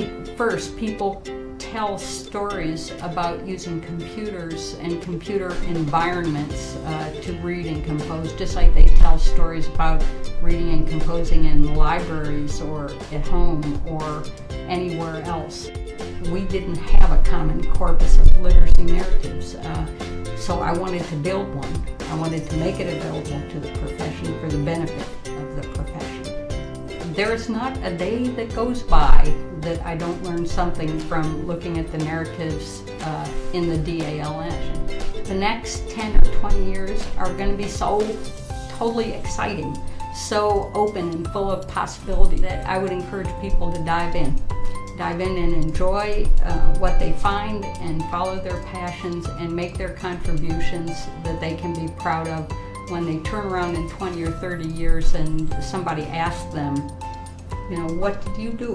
think first people tell stories about using computers and computer environments uh, to read and compose, just like they tell stories about reading and composing in libraries or at home or anywhere else. We didn't have a common corpus of literacy narratives, uh, so I wanted to build one. I wanted to make it available to the profession for the benefit profession. There's not a day that goes by that I don't learn something from looking at the narratives uh, in the DALN. The next 10 or 20 years are going to be so totally exciting, so open and full of possibility that I would encourage people to dive in. Dive in and enjoy uh, what they find and follow their passions and make their contributions that they can be proud of when they turn around in 20 or 30 years and somebody asks them, you know, what did you do?